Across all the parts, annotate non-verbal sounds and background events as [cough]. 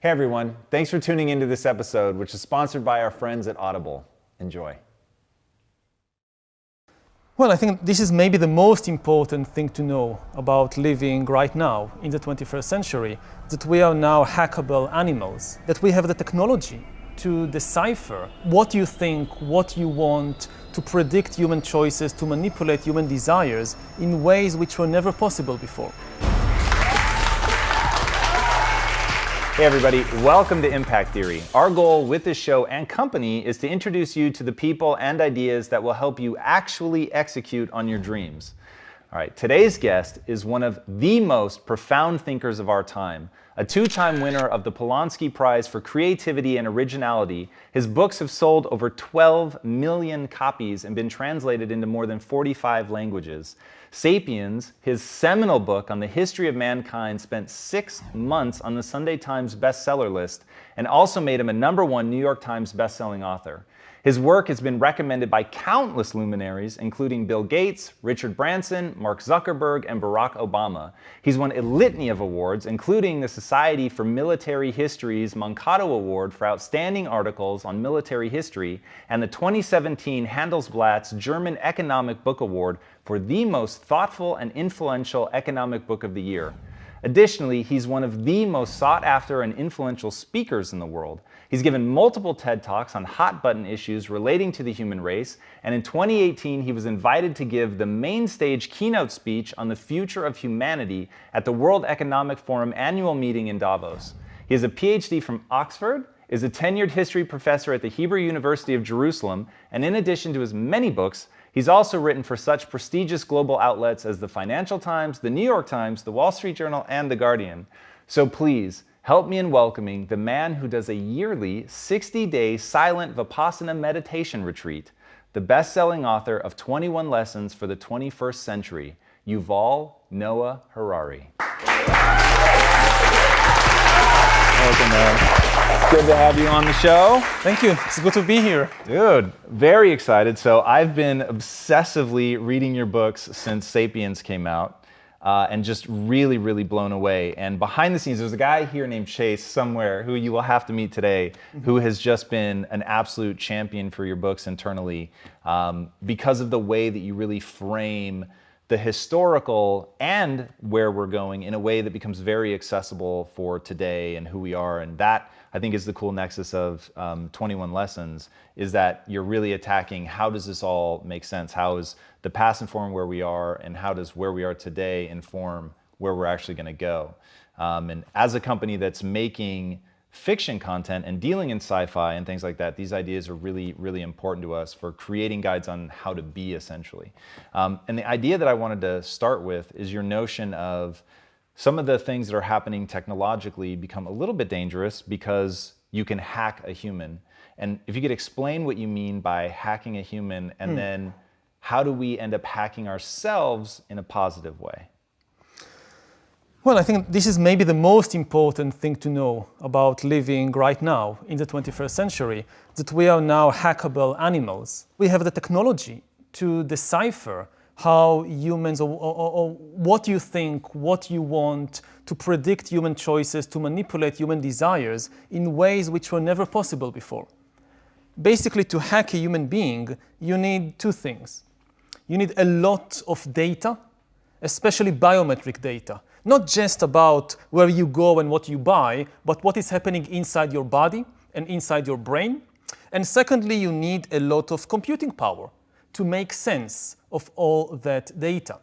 Hey everyone, thanks for tuning into this episode, which is sponsored by our friends at Audible. Enjoy. Well, I think this is maybe the most important thing to know about living right now in the 21st century, that we are now hackable animals, that we have the technology to decipher what you think, what you want, to predict human choices, to manipulate human desires in ways which were never possible before. Hey everybody, welcome to Impact Theory. Our goal with this show and company is to introduce you to the people and ideas that will help you actually execute on your dreams. All right, today's guest is one of the most profound thinkers of our time, a two-time winner of the Polonsky Prize for Creativity and Originality. His books have sold over 12 million copies and been translated into more than 45 languages. Sapiens, his seminal book on the history of mankind, spent six months on the Sunday Times bestseller list and also made him a number one New York Times bestselling author. His work has been recommended by countless luminaries, including Bill Gates, Richard Branson, Mark Zuckerberg, and Barack Obama. He's won a litany of awards, including the Society for Military History's Moncado Award for Outstanding Articles on Military History, and the 2017 Handelsblatt's German Economic Book Award for the most thoughtful and influential economic book of the year. Additionally, he's one of the most sought after and influential speakers in the world. He's given multiple TED Talks on hot button issues relating to the human race, and in 2018 he was invited to give the main stage keynote speech on the future of humanity at the World Economic Forum annual meeting in Davos. He has a PhD from Oxford, is a tenured history professor at the Hebrew University of Jerusalem, and in addition to his many books, He's also written for such prestigious global outlets as the Financial Times, the New York Times, the Wall Street Journal, and the Guardian. So please, help me in welcoming the man who does a yearly 60-day silent Vipassana meditation retreat, the best-selling author of 21 Lessons for the 21st Century, Yuval Noah Harari. Welcome, Good to have you on the show. Thank you. It's good to be here. Dude, very excited. So I've been obsessively reading your books since Sapiens came out uh, and just really, really blown away. And behind the scenes, there's a guy here named Chase somewhere who you will have to meet today, mm-hmm. who has just been an absolute champion for your books internally um, because of the way that you really frame the historical and where we're going in a way that becomes very accessible for today and who we are. And that, I think, is the cool nexus of um, 21 Lessons, is that you're really attacking how does this all make sense? How is the past inform where we are and how does where we are today inform where we're actually gonna go? Um, and as a company that's making fiction content and dealing in sci-fi and things like that, these ideas are really, really important to us for creating guides on how to be essentially. Um, and the idea that I wanted to start with is your notion of some of the things that are happening technologically become a little bit dangerous because you can hack a human. And if you could explain what you mean by hacking a human and hmm. then how do we end up hacking ourselves in a positive way? Well, I think this is maybe the most important thing to know about living right now in the 21st century, that we are now hackable animals. We have the technology to decipher how humans, or, or, or, what you think, what you want, to predict human choices, to manipulate human desires in ways which were never possible before. Basically, to hack a human being, you need two things. You need a lot of data, especially biometric data not just about where you go and what you buy, but what is happening inside your body and inside your brain. And secondly, you need a lot of computing power to make sense of all that data.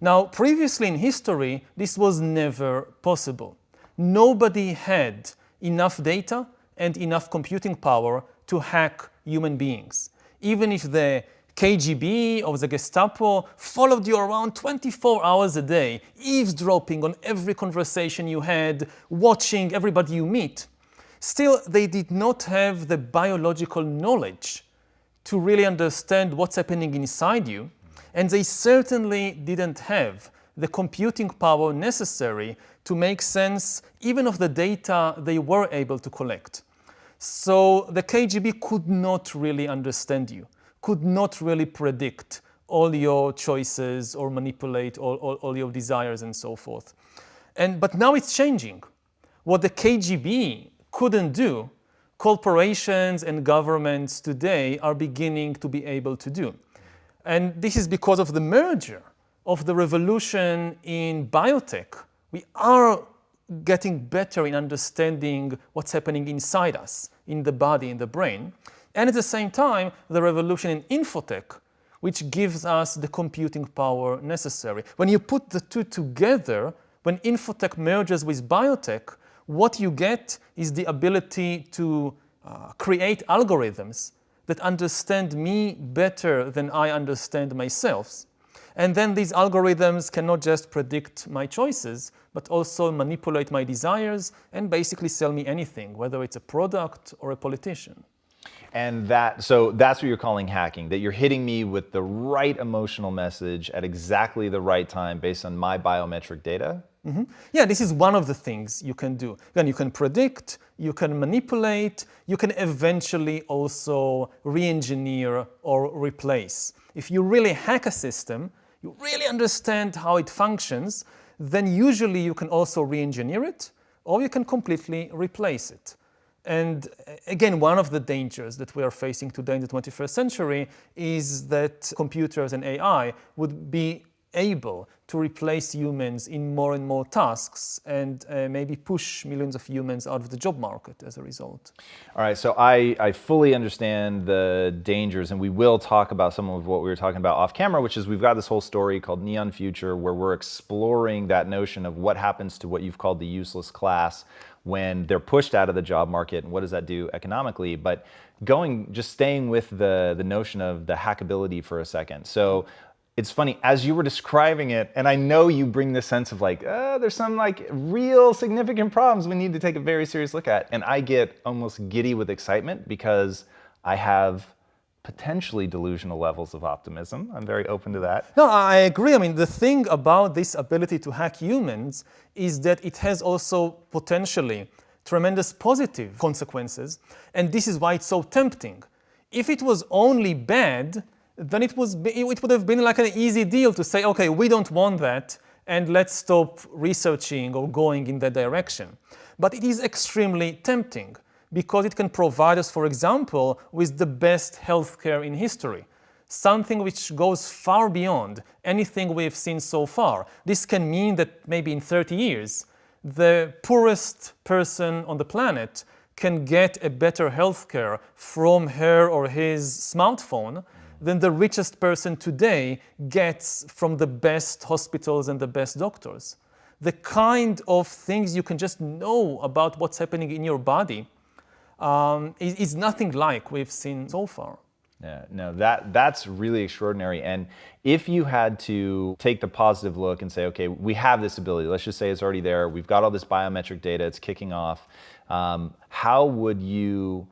Now, previously in history, this was never possible. Nobody had enough data and enough computing power to hack human beings. Even if the KGB or the Gestapo followed you around 24 hours a day, eavesdropping on every conversation you had, watching everybody you meet. Still, they did not have the biological knowledge to really understand what's happening inside you, and they certainly didn't have the computing power necessary to make sense even of the data they were able to collect. So the KGB could not really understand you could not really predict all your choices or manipulate all, all, all, your desires and so forth. And, but now it's changing. What the KGB couldn't do, corporations and governments today are beginning to be able to do. And this is because of the merger of the revolution in biotech. We are getting better in understanding what's happening inside us, in the body, in the brain. And at the same time, the revolution in infotech, which gives us the computing power necessary. When you put the two together, when infotech merges with biotech, what you get is the ability to uh, create algorithms that understand me better than I understand myself. And then these algorithms cannot just predict my choices, but also manipulate my desires and basically sell me anything, whether it's a product or a politician. And that, so that's what you're calling hacking, that you're hitting me with the right emotional message at exactly the right time based on my biometric data? Mm -hmm. Yeah, this is one of the things you can do. Then you can predict, you can manipulate, you can eventually also re-engineer or replace. If you really hack a system, you really understand how it functions, then usually you can also re-engineer it or you can completely replace it. And again, one of the dangers that we are facing today in the 21st century is that computers and AI would be able to replace humans in more and more tasks and uh, maybe push millions of humans out of the job market as a result. All right, so I, I fully understand the dangers and we will talk about some of what we were talking about off camera, which is we've got this whole story called Neon Future where we're exploring that notion of what happens to what you've called the useless class when they're pushed out of the job market and what does that do economically. But going, just staying with the, the notion of the hackability for a second. So it's funny, as you were describing it, and I know you bring this sense of like, uh, there's some like real significant problems we need to take a very serious look at. And I get almost giddy with excitement because I have potentially delusional levels of optimism. I'm very open to that. No, I agree. I mean, the thing about this ability to hack humans is that it has also potentially tremendous positive consequences. And this is why it's so tempting. If it was only bad, then it, was, it would have been like an easy deal to say, okay, we don't want that, and let's stop researching or going in that direction. But it is extremely tempting because it can provide us, for example, with the best healthcare in history, something which goes far beyond anything we've seen so far. This can mean that maybe in 30 years, the poorest person on the planet can get a better healthcare from her or his smartphone than the richest person today gets from the best hospitals and the best doctors. The kind of things you can just know about what's happening in your body um, is, is nothing like we've seen so far. Yeah, no, that that's really extraordinary. And if you had to take the positive look and say, okay, we have this ability. Let's just say it's already there. We've got all this biometric data. It's kicking off. Um, how would you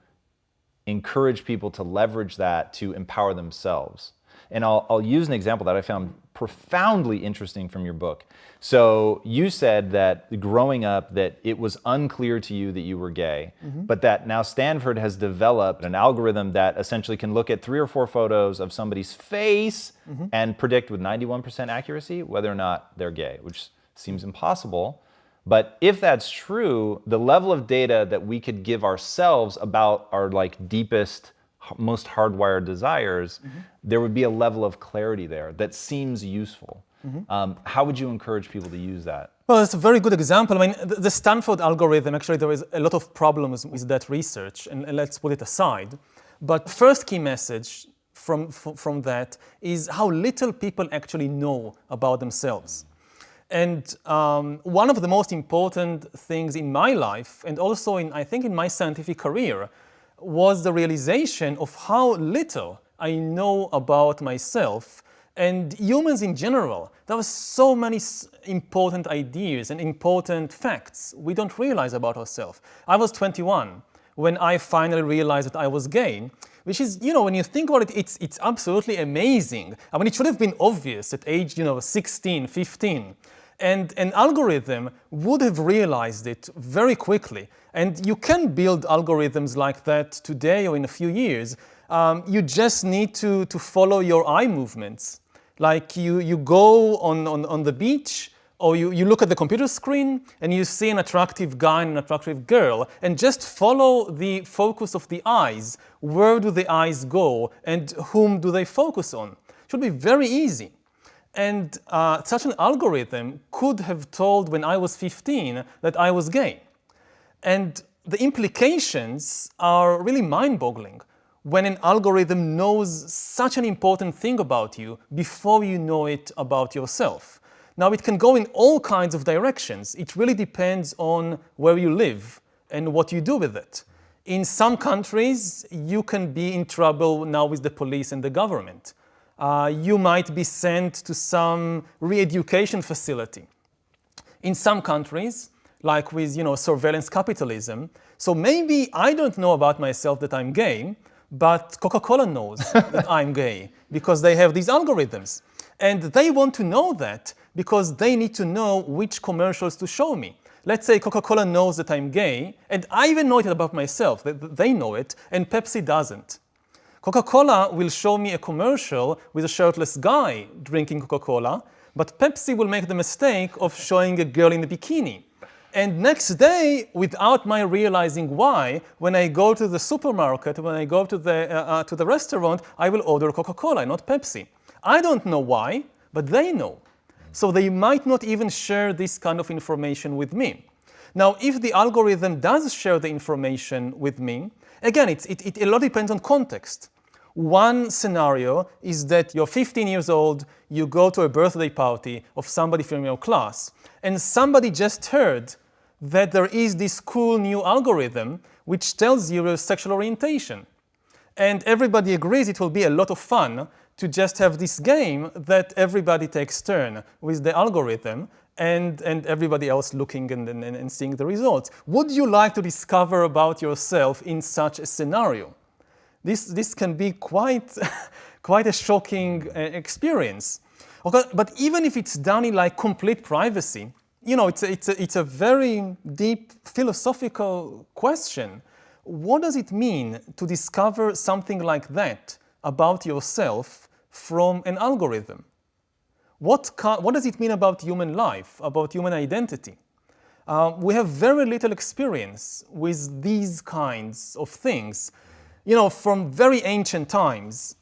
encourage people to leverage that to empower themselves. And I'll, I'll, use an example that I found profoundly interesting from your book. So you said that growing up that it was unclear to you that you were gay, mm -hmm. but that now Stanford has developed an algorithm that essentially can look at three or four photos of somebody's face mm -hmm. and predict with 91% accuracy whether or not they're gay, which seems impossible. But if that's true, the level of data that we could give ourselves about our like deepest, most hardwired desires, mm -hmm. there would be a level of clarity there that seems useful. Mm -hmm. um, how would you encourage people to use that? Well, it's a very good example. I mean, the Stanford algorithm, actually, there is a lot of problems with that research, and let's put it aside. But first key message from, from that is how little people actually know about themselves. And um, one of the most important things in my life, and also in, I think in my scientific career, was the realization of how little I know about myself and humans in general. There were so many important ideas and important facts we don't realize about ourselves. I was 21 when I finally realized that I was gay, which is, you know, when you think about it, it's, it's absolutely amazing. I mean, it should have been obvious at age, you know, 16, 15. And an algorithm would have realized it very quickly. And you can build algorithms like that today or in a few years. Um, you just need to, to follow your eye movements. Like you, you go on, on, on the beach or you, you look at the computer screen and you see an attractive guy and an attractive girl and just follow the focus of the eyes. Where do the eyes go and whom do they focus on? Should be very easy. And uh, such an algorithm could have told when I was 15 that I was gay. And the implications are really mind-boggling when an algorithm knows such an important thing about you before you know it about yourself. Now it can go in all kinds of directions. It really depends on where you live and what you do with it. In some countries, you can be in trouble now with the police and the government. Uh, you might be sent to some re-education facility. In some countries, like with you know, surveillance capitalism, so maybe I don't know about myself that I'm gay, but Coca-Cola knows [laughs] that I'm gay because they have these algorithms. And they want to know that because they need to know which commercials to show me. Let's say Coca-Cola knows that I'm gay, and I even know it about myself, that they know it, and Pepsi doesn't. Coca-Cola will show me a commercial with a shirtless guy drinking Coca-Cola, but Pepsi will make the mistake of showing a girl in a bikini. And next day, without my realizing why, when I go to the supermarket, when I go to the, uh, uh, to the restaurant, I will order Coca-Cola, not Pepsi. I don't know why, but they know. So they might not even share this kind of information with me. Now, if the algorithm does share the information with me, again, it, it, a lot depends on context. One scenario is that you're 15 years old, you go to a birthday party of somebody from your class, and somebody just heard that there is this cool new algorithm which tells you your sexual orientation. And everybody agrees it will be a lot of fun to just have this game that everybody takes turn with the algorithm and, and everybody else looking and, and, and seeing the results. Would you like to discover about yourself in such a scenario? This, this can be quite, [laughs] quite a shocking uh, experience. Okay, but even if it's done in like complete privacy, you know, it's a, it's, a, it's a very deep philosophical question. What does it mean to discover something like that about yourself from an algorithm? What, what does it mean about human life, about human identity? Uh, we have very little experience with these kinds of things. You know, from very ancient times,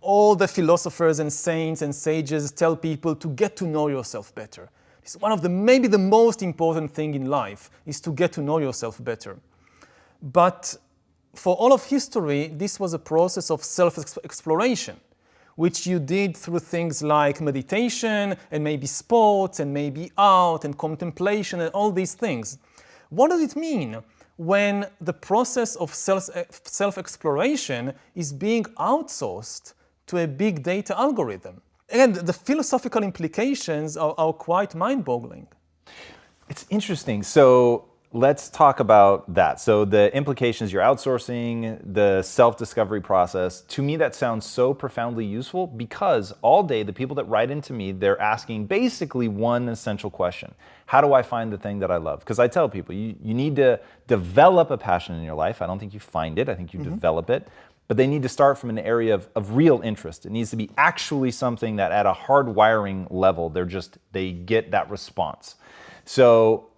all the philosophers and saints and sages tell people to get to know yourself better. It's one of the, maybe the most important thing in life is to get to know yourself better. But for all of history, this was a process of self-exploration, which you did through things like meditation and maybe sports and maybe art and contemplation and all these things. What does it mean when the process of eh, self-exploration is being outsourced to a big data algorithm? And the philosophical implications are, are quite mind-boggling. It's interesting. So let's talk about that. So the implications, you're outsourcing the self-discovery process. To me, that sounds so profoundly useful because all day the people that write into me, they're asking basically one essential question. How do I find the thing that I love? Because I tell people, you, you need to develop a passion in your life. I don't think you find it. I think you mm -hmm. develop it but they need to start from an area of, of real interest. It needs to be actually something that at a hard wiring level, they're just, they get that response. So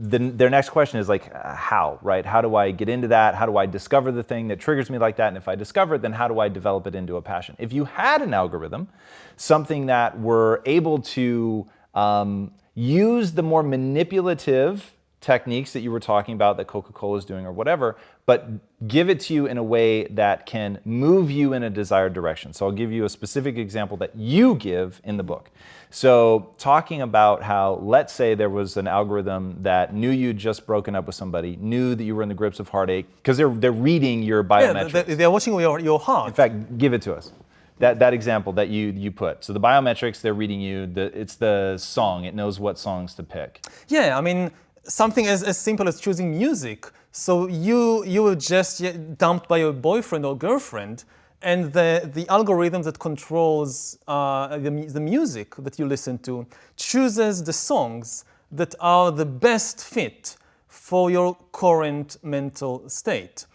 the, their next question is like, uh, how, right? How do I get into that? How do I discover the thing that triggers me like that? And if I discover it, then how do I develop it into a passion? If you had an algorithm, something that were able to um, use the more manipulative techniques that you were talking about that Coca-Cola is doing or whatever, but give it to you in a way that can move you in a desired direction. So I'll give you a specific example that you give in the book. So talking about how, let's say there was an algorithm that knew you'd just broken up with somebody, knew that you were in the grips of heartache, because they're, they're reading your biometrics. Yeah, they're watching your, your heart. In fact, give it to us. That, that example that you, you put. So the biometrics, they're reading you, the, it's the song, it knows what songs to pick. Yeah, I mean, something as, as simple as choosing music. So you, you were just dumped by your boyfriend or girlfriend, and the, the algorithm that controls uh, the, the music that you listen to chooses the songs that are the best fit for your current mental state.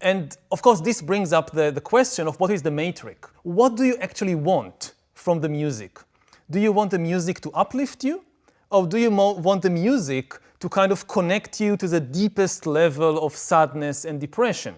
And of course, this brings up the, the question of what is the matrix? What do you actually want from the music? Do you want the music to uplift you? Or do you want the music to kind of connect you to the deepest level of sadness and depression?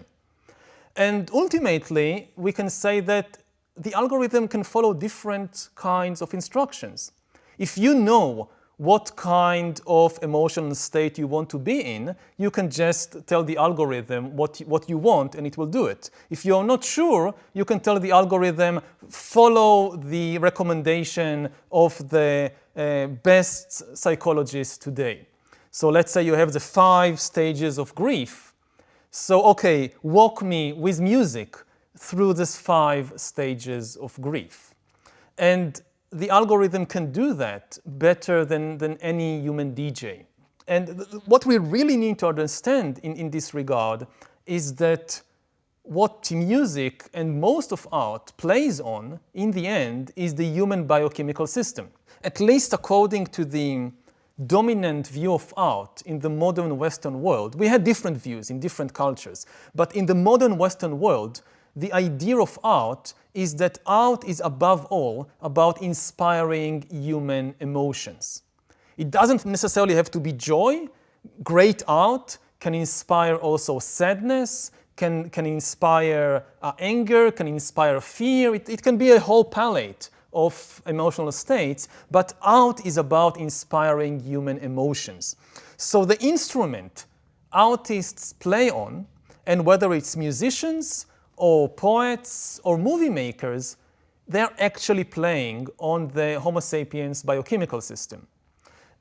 And ultimately, we can say that the algorithm can follow different kinds of instructions. If you know what kind of emotional state you want to be in, you can just tell the algorithm what, what you want and it will do it. If you're not sure, you can tell the algorithm, follow the recommendation of the uh, best psychologist today. So let's say you have the five stages of grief. So, okay, walk me with music through these five stages of grief. And the algorithm can do that better than, than any human DJ. And what we really need to understand in, in this regard is that what music and most of art plays on, in the end, is the human biochemical system. At least according to the dominant view of art in the modern Western world. We had different views in different cultures, but in the modern Western world, the idea of art is that art is above all about inspiring human emotions. It doesn't necessarily have to be joy. Great art can inspire also sadness, can, can inspire uh, anger, can inspire fear. It, it can be a whole palette of emotional states, but art is about inspiring human emotions. So the instrument artists play on, and whether it's musicians or poets or movie makers, they're actually playing on the Homo sapiens biochemical system.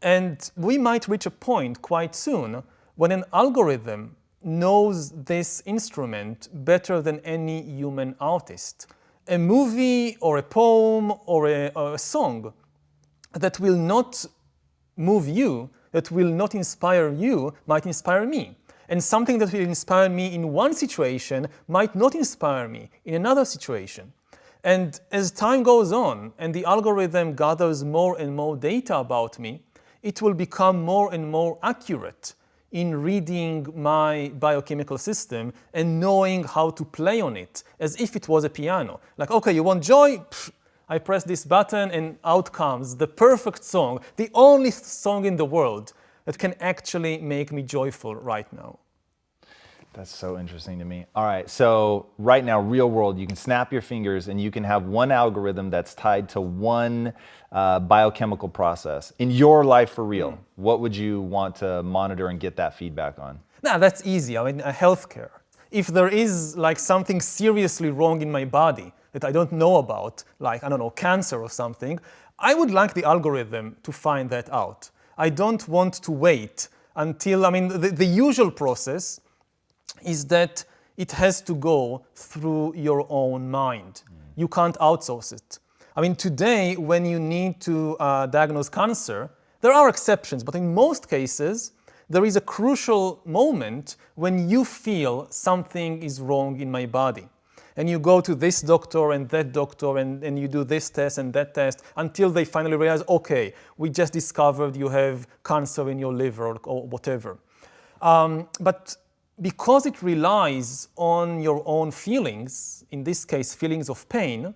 And we might reach a point quite soon when an algorithm knows this instrument better than any human artist. A movie or a poem or a, or a song that will not move you, that will not inspire you, might inspire me. And something that will inspire me in one situation might not inspire me in another situation. And as time goes on and the algorithm gathers more and more data about me, it will become more and more accurate in reading my biochemical system and knowing how to play on it as if it was a piano. Like, okay, you want joy? Pfft, I press this button and out comes the perfect song, the only song in the world that can actually make me joyful right now. That's so interesting to me. All right, so right now, real world, you can snap your fingers and you can have one algorithm that's tied to one uh, biochemical process. In your life for real, mm. what would you want to monitor and get that feedback on? Now, that's easy. I mean, uh, healthcare. If there is like something seriously wrong in my body that I don't know about, like, I don't know, cancer or something, I would like the algorithm to find that out. I don't want to wait until, I mean, the, the usual process is that it has to go through your own mind. Mm. You can't outsource it. I mean, today, when you need to uh, diagnose cancer, there are exceptions, but in most cases, there is a crucial moment when you feel something is wrong in my body and you go to this doctor and that doctor and, and you do this test and that test until they finally realize, okay, we just discovered you have cancer in your liver or, or whatever. Um, but because it relies on your own feelings, in this case feelings of pain,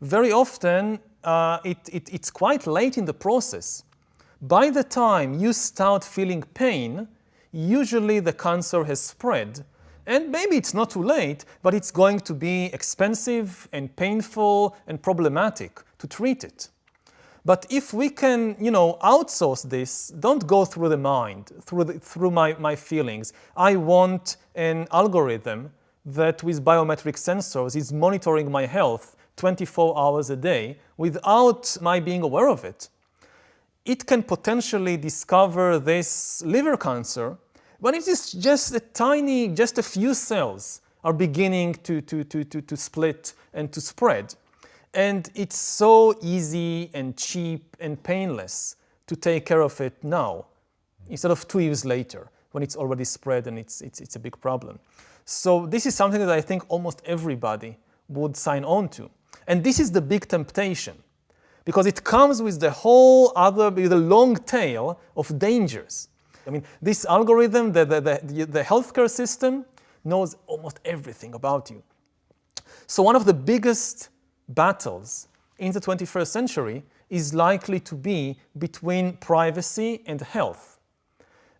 very often uh, it, it, it's quite late in the process. By the time you start feeling pain, usually the cancer has spread and maybe it's not too late, but it's going to be expensive and painful and problematic to treat it. But if we can, you know, outsource this, don't go through the mind, through, the, through my, my feelings. I want an algorithm that with biometric sensors is monitoring my health 24 hours a day without my being aware of it. It can potentially discover this liver cancer when it is just a tiny, just a few cells are beginning to, to, to, to, to split and to spread. And it's so easy and cheap and painless to take care of it now instead of two years later when it's already spread and it's, it's, it's a big problem. So this is something that I think almost everybody would sign on to. And this is the big temptation because it comes with the whole other, with long tail of dangers. I mean, this algorithm, the, the, the, the healthcare system, knows almost everything about you. So one of the biggest battles in the 21st century is likely to be between privacy and health.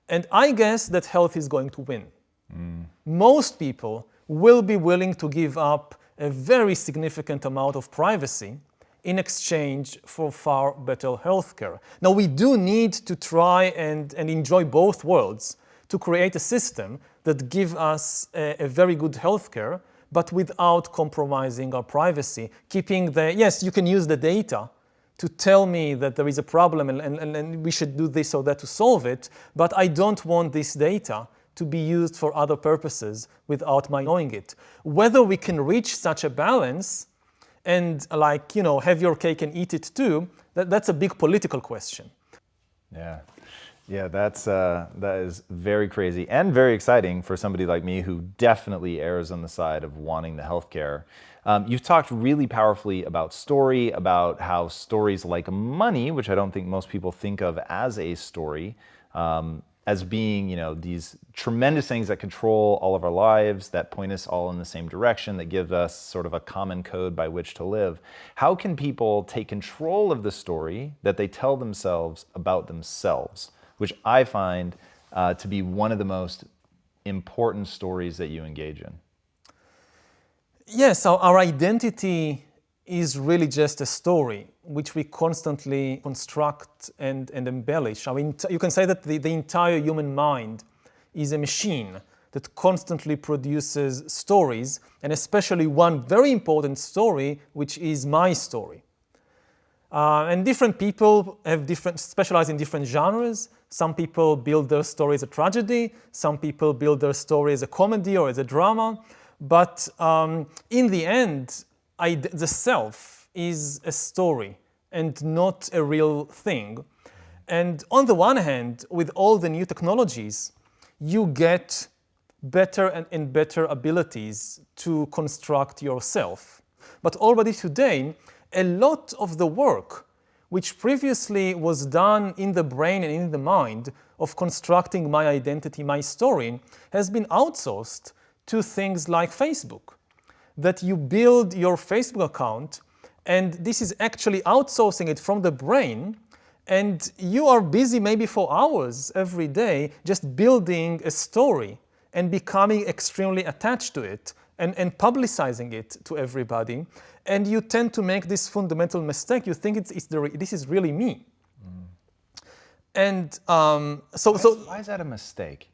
And I guess that health is going to win. Mm. Most people will be willing to give up a very significant amount of privacy in exchange for far better healthcare. Now, we do need to try and, and enjoy both worlds to create a system that gives us a, a very good healthcare, but without compromising our privacy, keeping the, yes, you can use the data to tell me that there is a problem and, and, and we should do this or that to solve it, but I don't want this data to be used for other purposes without my knowing it. Whether we can reach such a balance and like, you know, have your cake and eat it too, that, that's a big political question. Yeah. Yeah, that's, uh, that is very crazy and very exciting for somebody like me who definitely errs on the side of wanting the healthcare. Um, you've talked really powerfully about story, about how stories like money, which I don't think most people think of as a story, um, as being, you know, these tremendous things that control all of our lives, that point us all in the same direction, that give us sort of a common code by which to live. How can people take control of the story that they tell themselves about themselves, which I find uh, to be one of the most important stories that you engage in? Yes, our, our identity is really just a story which we constantly construct and, and embellish. I mean, you can say that the, the entire human mind is a machine that constantly produces stories, and especially one very important story, which is my story. Uh, and different people have different, specialize in different genres. Some people build their story as a tragedy. Some people build their story as a comedy or as a drama. But um, in the end, I, the self is a story and not a real thing. And on the one hand, with all the new technologies, you get better and, and better abilities to construct yourself. But already today, a lot of the work which previously was done in the brain and in the mind of constructing my identity, my story, has been outsourced to things like Facebook. That you build your Facebook account and this is actually outsourcing it from the brain and you are busy maybe for hours every day just building a story and becoming extremely attached to it and, and publicizing it to everybody. And you tend to make this fundamental mistake. You think it's, it's the, this is really me. Mm. And um, so, why, so why is that a mistake?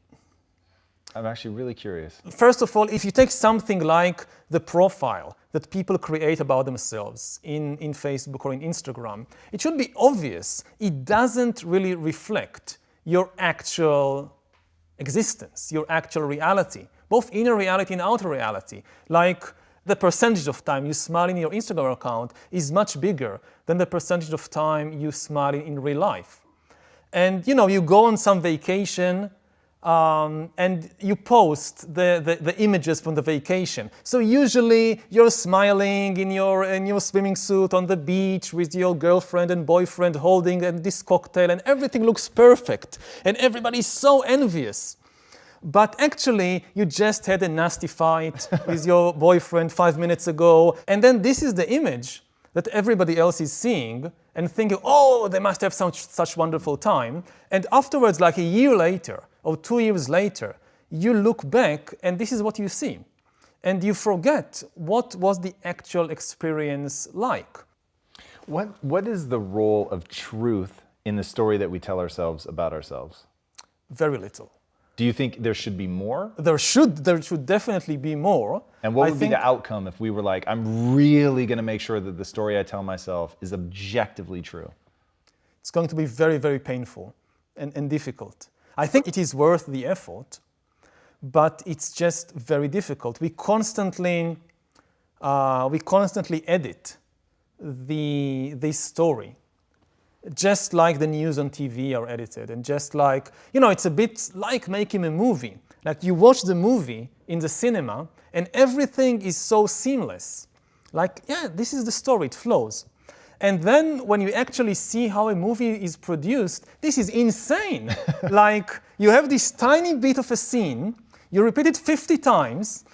I'm actually really curious. First of all, if you take something like the profile that people create about themselves in, in Facebook or in Instagram, it should be obvious it doesn't really reflect your actual existence, your actual reality, both inner reality and outer reality. Like the percentage of time you smile in your Instagram account is much bigger than the percentage of time you smile in real life. And you know, you go on some vacation um, and you post the, the, the, images from the vacation. So usually you're smiling in your, in your swimming suit on the beach with your girlfriend and boyfriend holding and this cocktail and everything looks perfect and everybody's so envious. But actually, you just had a nasty fight [laughs] with your boyfriend five minutes ago. And then this is the image that everybody else is seeing and thinking, oh, they must have such, such wonderful time. And afterwards, like a year later, or two years later, you look back and this is what you see. And you forget what was the actual experience like. What, what is the role of truth in the story that we tell ourselves about ourselves? Very little. Do you think there should be more? There should, there should definitely be more. And what would be the outcome if we were like, I'm really going to make sure that the story I tell myself is objectively true? It's going to be very, very painful and, and difficult. I think it is worth the effort, but it's just very difficult. We constantly, uh, we constantly edit the, this story, just like the news on TV are edited, and just like, you know, it's a bit like making a movie. Like you watch the movie in the cinema, and everything is so seamless. Like, yeah, this is the story, it flows. And then when you actually see how a movie is produced, this is insane. [laughs] like you have this tiny bit of a scene, You repeat it 50 times,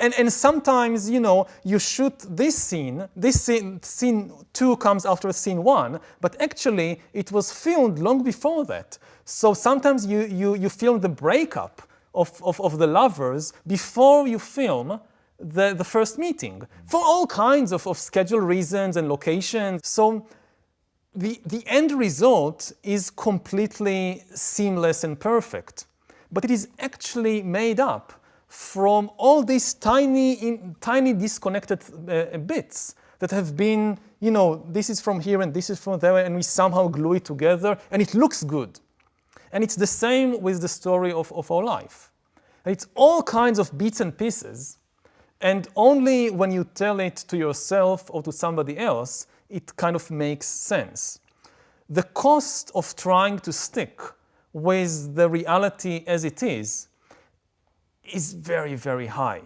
and, and sometimes, you know, you shoot this scene, this scene, scene 2 comes after scene 1, but actually it was filmed long before that. So sometimes you, you, you film the breakup of, of, of the lovers before you film the, the first meeting for all kinds of, of schedule reasons and locations. So the, the end result is completely seamless and perfect, but it is actually made up from all these tiny, in, tiny disconnected uh, bits that have been, you know, this is from here and this is from there, and we somehow glue it together, and it looks good. And it's the same with the story of, of our life. It's all kinds of bits and pieces, and only when you tell it to yourself or to somebody else, it kind of makes sense. The cost of trying to stick with the reality as it is is very, very high.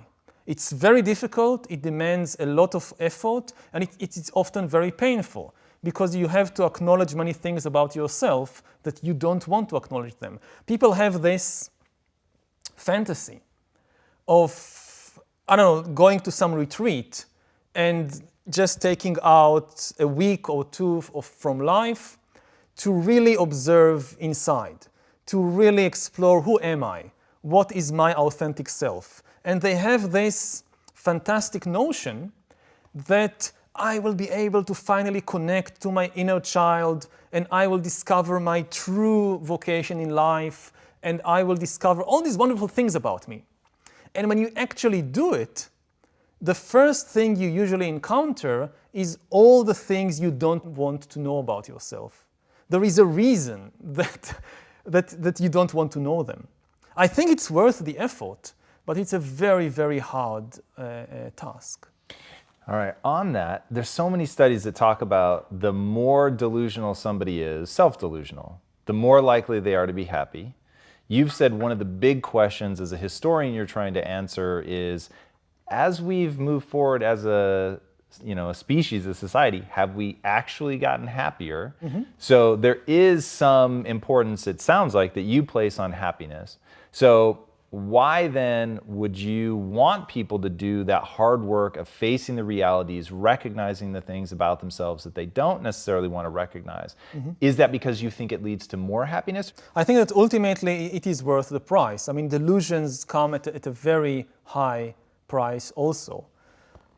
It's very difficult, it demands a lot of effort, and it, it is often very painful because you have to acknowledge many things about yourself that you don't want to acknowledge them. People have this fantasy of I don't know, going to some retreat and just taking out a week or two of, from life to really observe inside, to really explore who am I, what is my authentic self. And they have this fantastic notion that I will be able to finally connect to my inner child and I will discover my true vocation in life and I will discover all these wonderful things about me. And when you actually do it, the first thing you usually encounter is all the things you don't want to know about yourself. There is a reason [laughs] that, that, that you don't want to know them. I think it's worth the effort, but it's a very, very hard uh, uh, task. All right, on that, there's so many studies that talk about the more delusional somebody is, self-delusional, the more likely they are to be happy, You've said one of the big questions as a historian you're trying to answer is, as we've moved forward as a you know, a species, a society, have we actually gotten happier? Mm -hmm. So there is some importance, it sounds like, that you place on happiness. So why then would you want people to do that hard work of facing the realities, recognizing the things about themselves that they don't necessarily want to recognize? Mm -hmm. Is that because you think it leads to more happiness? I think that ultimately it is worth the price. I mean, delusions come at a, at a very high price also.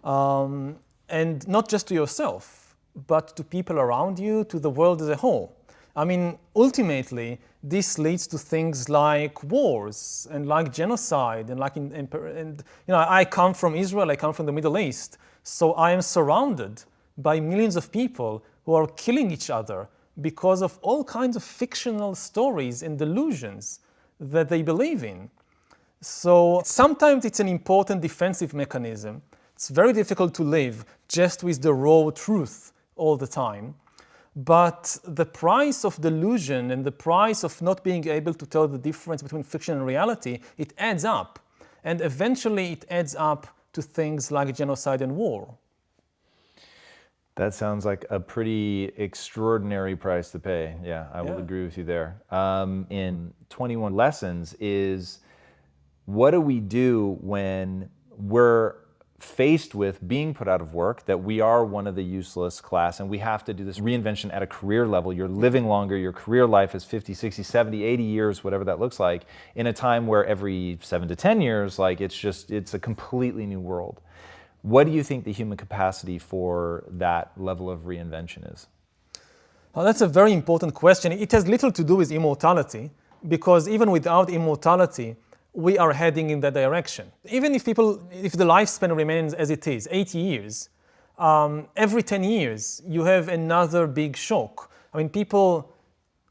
Um, and not just to yourself, but to people around you, to the world as a whole. I mean, ultimately, this leads to things like wars and like genocide and like in, in, and you know I come from Israel, I come from the Middle East, so I am surrounded by millions of people who are killing each other because of all kinds of fictional stories and delusions that they believe in. So sometimes it's an important defensive mechanism. It's very difficult to live just with the raw truth all the time. But the price of delusion and the price of not being able to tell the difference between fiction and reality, it adds up. And eventually it adds up to things like genocide and war. That sounds like a pretty extraordinary price to pay. Yeah, I yeah. will agree with you there. Um, in 21 lessons is what do we do when we're faced with being put out of work, that we are one of the useless class and we have to do this reinvention at a career level. You're living longer, your career life is 50, 60, 70, 80 years, whatever that looks like, in a time where every seven to 10 years, like it's just, it's a completely new world. What do you think the human capacity for that level of reinvention is? Well, that's a very important question. It has little to do with immortality because even without immortality, we are heading in that direction. Even if people, if the lifespan remains as it is, 80 years, um, every 10 years you have another big shock. I mean, people,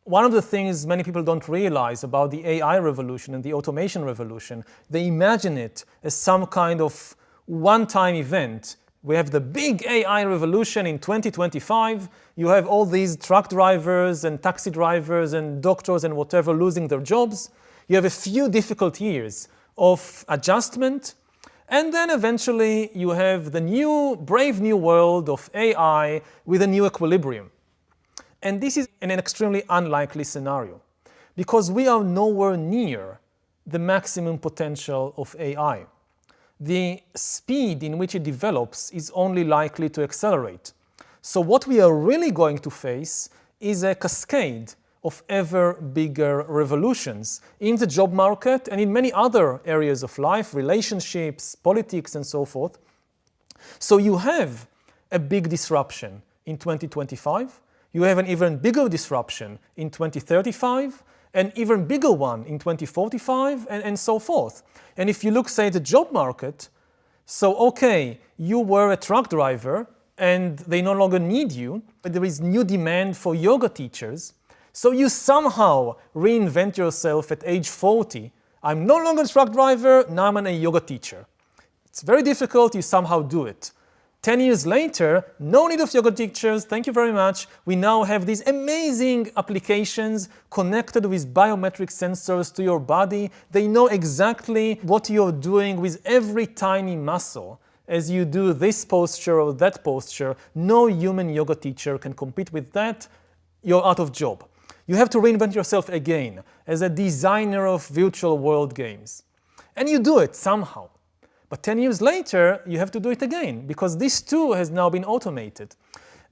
one of the things many people don't realize about the AI revolution and the automation revolution, they imagine it as some kind of one-time event. We have the big AI revolution in 2025. You have all these truck drivers and taxi drivers and doctors and whatever losing their jobs you have a few difficult years of adjustment, and then eventually you have the new, brave new world of AI with a new equilibrium. And this is an extremely unlikely scenario because we are nowhere near the maximum potential of AI. The speed in which it develops is only likely to accelerate. So what we are really going to face is a cascade of ever bigger revolutions in the job market and in many other areas of life, relationships, politics, and so forth. So you have a big disruption in 2025, you have an even bigger disruption in 2035, an even bigger one in 2045, and, and so forth. And if you look, say, at the job market, so okay, you were a truck driver and they no longer need you, but there is new demand for yoga teachers, so you somehow reinvent yourself at age 40. I'm no longer a truck driver, now I'm a yoga teacher. It's very difficult, you somehow do it. 10 years later, no need of yoga teachers, thank you very much. We now have these amazing applications connected with biometric sensors to your body. They know exactly what you're doing with every tiny muscle. As you do this posture or that posture, no human yoga teacher can compete with that. You're out of job. You have to reinvent yourself again as a designer of virtual world games. And you do it somehow. But 10 years later, you have to do it again because this too has now been automated.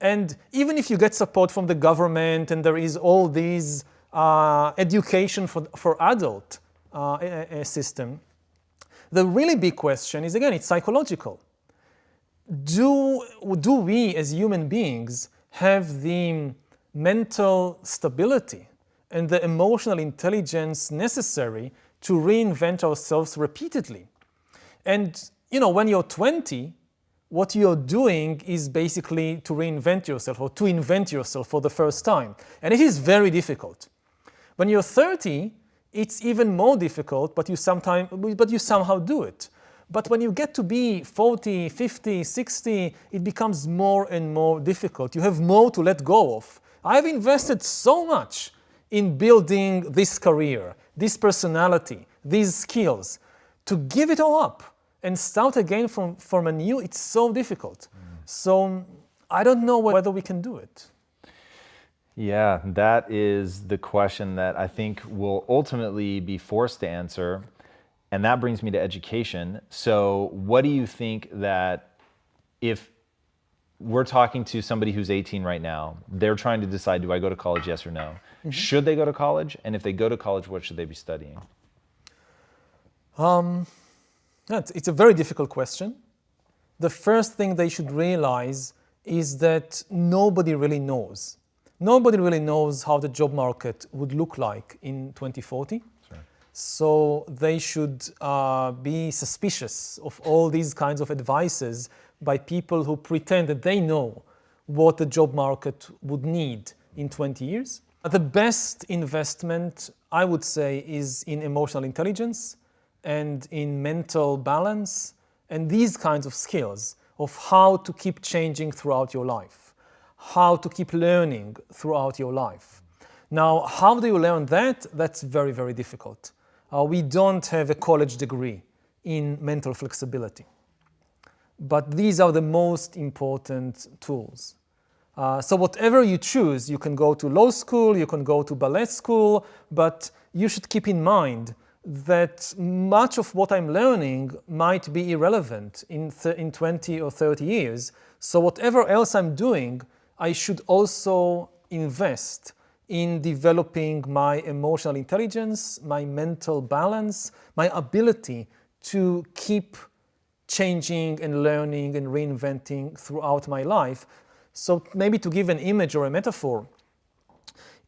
And even if you get support from the government and there is all these uh, education for, for adult uh, a, a system, the really big question is, again, it's psychological. Do, do we as human beings have the mental stability and the emotional intelligence necessary to reinvent ourselves repeatedly. And you know, when you're 20, what you're doing is basically to reinvent yourself or to invent yourself for the first time. And it is very difficult. When you're 30, it's even more difficult, but you, sometime, but you somehow do it. But when you get to be 40, 50, 60, it becomes more and more difficult. You have more to let go of. I've invested so much in building this career, this personality, these skills. To give it all up and start again from, from a new, it's so difficult. Mm. So I don't know whether we can do it. Yeah, that is the question that I think will ultimately be forced to answer. And that brings me to education. So what do you think that if we're talking to somebody who's 18 right now. They're trying to decide, do I go to college, yes or no? Mm -hmm. Should they go to college? And if they go to college, what should they be studying? Um, it's a very difficult question. The first thing they should realize is that nobody really knows. Nobody really knows how the job market would look like in 2040. So they should uh, be suspicious of all these kinds of advices by people who pretend that they know what the job market would need in 20 years. The best investment, I would say, is in emotional intelligence and in mental balance and these kinds of skills of how to keep changing throughout your life, how to keep learning throughout your life. Now, how do you learn that? That's very, very difficult. Uh, we don't have a college degree in mental flexibility but these are the most important tools. Uh, so whatever you choose, you can go to law school, you can go to ballet school, but you should keep in mind that much of what I'm learning might be irrelevant in, in 20 or 30 years. So whatever else I'm doing, I should also invest in developing my emotional intelligence, my mental balance, my ability to keep changing and learning and reinventing throughout my life. So maybe to give an image or a metaphor,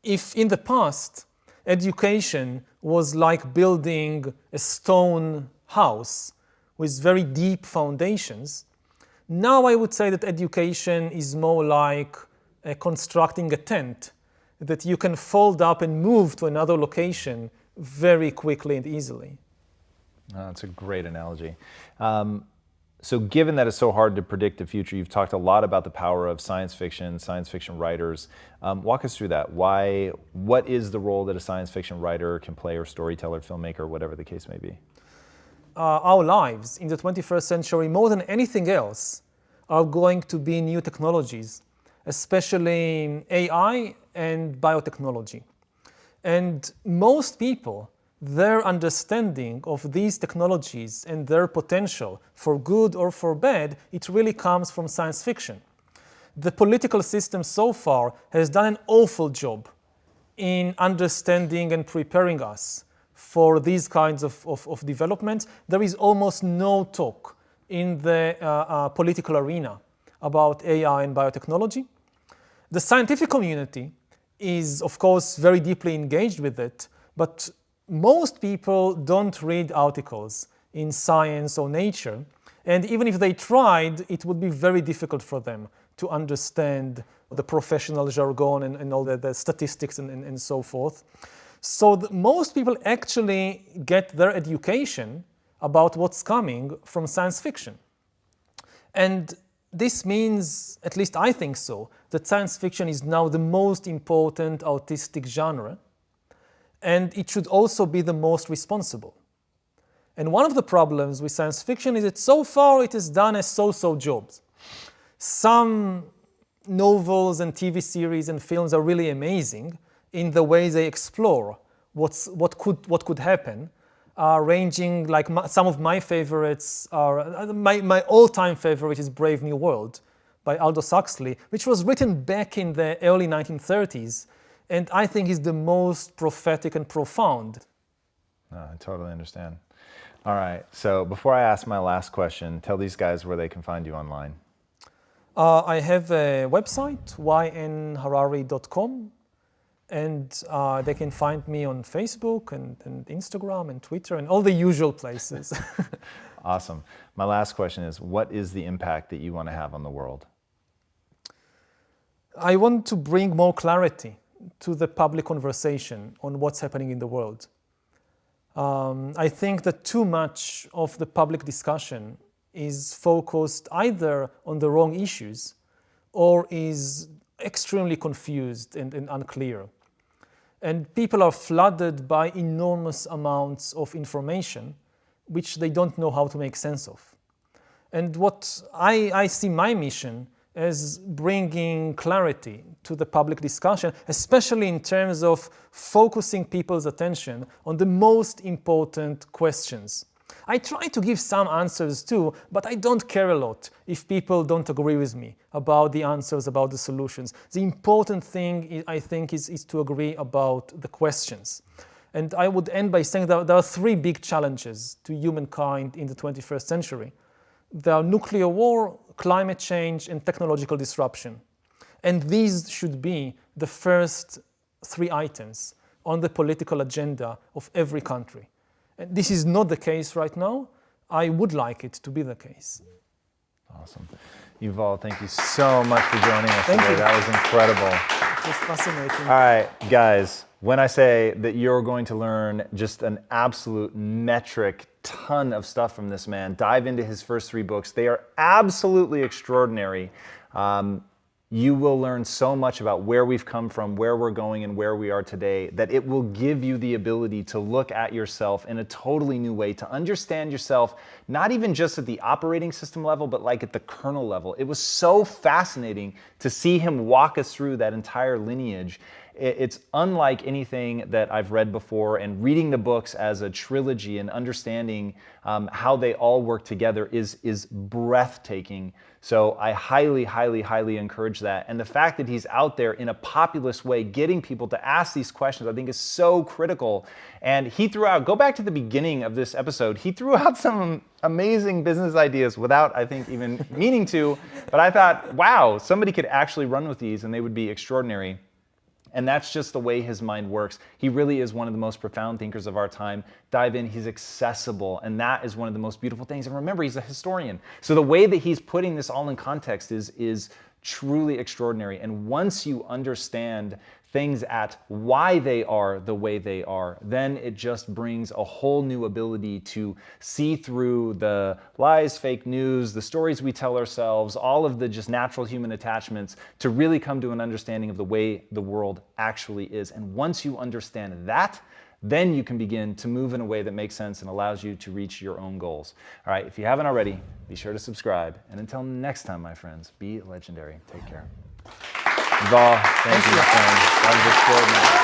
if in the past education was like building a stone house with very deep foundations, now I would say that education is more like uh, constructing a tent that you can fold up and move to another location very quickly and easily. Oh, that's a great analogy. Um, so given that it's so hard to predict the future, you've talked a lot about the power of science fiction, science fiction writers. Um, walk us through that. Why, what is the role that a science fiction writer can play or storyteller, filmmaker, whatever the case may be? Uh, our lives in the 21st century, more than anything else, are going to be new technologies, especially AI and biotechnology. And most people their understanding of these technologies and their potential for good or for bad, it really comes from science fiction. The political system so far has done an awful job in understanding and preparing us for these kinds of, of, of developments. There is almost no talk in the uh, uh, political arena about AI and biotechnology. The scientific community is, of course, very deeply engaged with it, but most people don't read articles in science or nature, and even if they tried, it would be very difficult for them to understand the professional jargon and, and all the, the statistics and, and, and, so forth. So most people actually get their education about what's coming from science fiction. And this means, at least I think so, that science fiction is now the most important artistic genre and it should also be the most responsible. And one of the problems with science fiction is that so far it has done a so-so job. Some novels and TV series and films are really amazing in the way they explore what's, what, could, what could happen, uh, ranging like my, some of my favorites are, my, my all-time favorite is Brave New World by Aldous Huxley, which was written back in the early 1930s and I think is the most prophetic and profound. No, I totally understand. All right, so before I ask my last question, tell these guys where they can find you online. Uh, I have a website, ynharari.com, and uh, they can find me on Facebook and, and, Instagram and Twitter and all the usual places. [laughs] awesome. My last question is, what is the impact that you want to have on the world? I want to bring more clarity to the public conversation on what's happening in the world. Um, I think that too much of the public discussion is focused either on the wrong issues or is extremely confused and, and unclear. And people are flooded by enormous amounts of information which they don't know how to make sense of. And what I, I see my mission as bringing clarity to the public discussion, especially in terms of focusing people's attention on the most important questions. I try to give some answers too, but I don't care a lot if people don't agree with me about the answers, about the solutions. The important thing, I think, is, is to agree about the questions. And I would end by saying that there are three big challenges to humankind in the 21st century. There are nuclear war, climate change, and technological disruption. And these should be the first three items on the political agenda of every country. And this is not the case right now. I would like it to be the case. Awesome. Yuval, thank you so much for joining us thank today. You. That was incredible. It was fascinating. All right, guys, when I say that you're going to learn just an absolute metric ton of stuff from this man, dive into his first three books. They are absolutely extraordinary. Um, you will learn so much about where we've come from, where we're going, and where we are today that it will give you the ability to look at yourself in a totally new way, to understand yourself, not even just at the operating system level, but like at the kernel level. It was so fascinating to see him walk us through that entire lineage it's unlike anything that I've read before, and reading the books as a trilogy and understanding um, how they all work together is, is breathtaking. So I highly, highly, highly encourage that. And the fact that he's out there in a populist way, getting people to ask these questions, I think is so critical. And he threw out, go back to the beginning of this episode, he threw [laughs] out some amazing business ideas without, I think, even meaning to. But I thought, wow, somebody could actually run with these and they would be extraordinary. And that's just the way his mind works. He really is one of the most profound thinkers of our time. Dive in, he's accessible, and that is one of the most beautiful things. And remember, he's a historian. So the way that he's putting this all in context is, is truly extraordinary. And once you understand things at why they are the way they are, then it just brings a whole new ability to see through the lies, fake news, the stories we tell ourselves, all of the just natural human attachments to really come to an understanding of the way the world actually is. And once you understand that, then you can begin to move in a way that makes sense and allows you to reach your own goals. All right, if you haven't already, be sure to subscribe. And until next time, my friends, be legendary. Take care. Yuval, thank, thank you, my friend. That was extraordinary.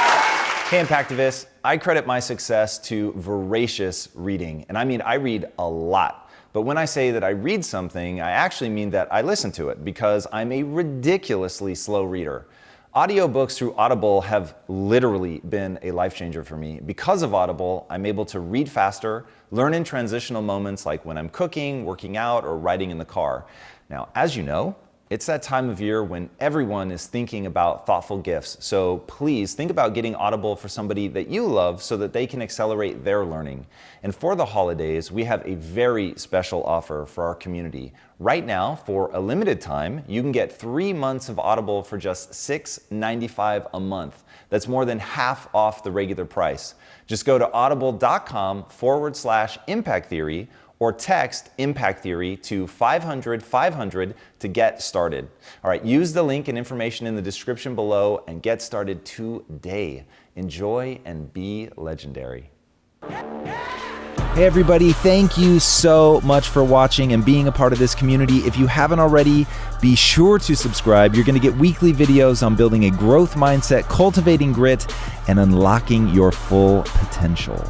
Hey, Impactivists. I credit my success to voracious reading. And I mean, I read a lot. But when I say that I read something, I actually mean that I listen to it because I'm a ridiculously slow reader. Audiobooks through Audible have literally been a life changer for me. Because of Audible, I'm able to read faster, learn in transitional moments like when I'm cooking, working out, or riding in the car. Now, as you know, it's that time of year when everyone is thinking about thoughtful gifts. So please think about getting Audible for somebody that you love so that they can accelerate their learning. And for the holidays, we have a very special offer for our community. Right now, for a limited time, you can get three months of Audible for just $6.95 a month. That's more than half off the regular price. Just go to audible.com forward slash impact theory or text Impact Theory to 500 500 to get started. All right, use the link and information in the description below and get started today. Enjoy and be legendary. Hey everybody, thank you so much for watching and being a part of this community. If you haven't already, be sure to subscribe. You're going to get weekly videos on building a growth mindset, cultivating grit, and unlocking your full potential.